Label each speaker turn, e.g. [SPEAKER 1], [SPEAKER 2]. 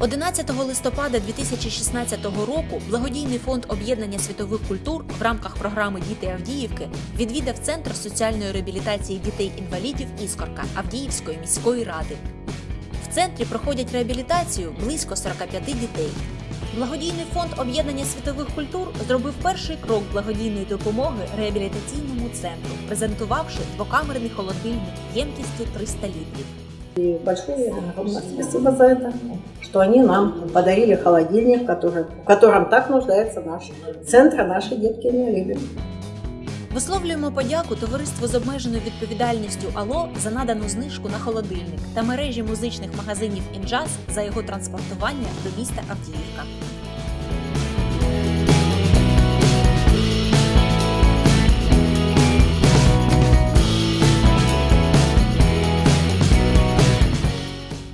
[SPEAKER 1] 11 листопада 2016 року благодійний фонд об'єднання світових культур в рамках програми Діти Авдіївки відвідав центр соціальної реабілітації дітей-інвалідів Іскорка Авдіївської міської ради. В центрі проходять реабілітацію близько 45 дітей. Благодійний фонд об'єднання світових культур зробив перший крок благодійної допомоги реабілітаційному центру, презентувавши двокамерний холодильник ємкістю 300 літрів.
[SPEAKER 2] И большое огромное спасибо за это, что они нам подарили холодильник, который, в котором так нуждается наш центр, наши детки инвалиды.
[SPEAKER 1] Висловлюємо подяку товариству з обмеженою відповідальністю АЛО за надану знижку на холодильник та мережі музичних магазинів Інджаз за його транспортування до міста Авдіївка.